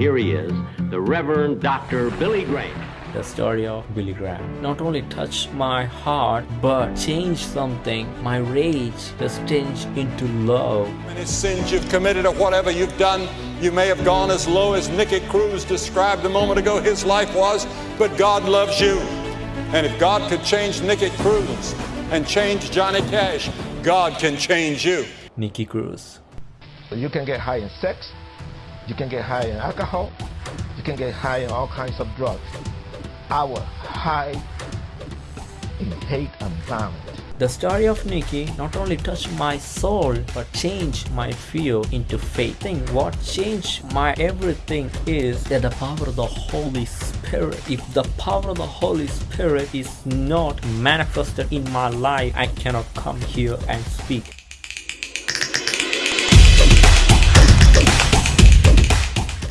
here he is, the Reverend Dr. Billy Graham. The story of Billy Graham not only touched my heart but changed something. My rage has changed into love. Any sins you've committed or whatever you've done, you may have gone as low as Nicky Cruz described a moment ago his life was, but God loves you. And if God could change Nicky Cruz and change Johnny Cash, God can change you. Nicky Cruz. You can get high in sex, you can get high in alcohol, you can get high in all kinds of drugs. Our high in hate and violence. The story of Nicky not only touched my soul but changed my fear into faith. I think what changed my everything is that the power of the Holy Spirit. If the power of the Holy Spirit is not manifested in my life, I cannot come here and speak.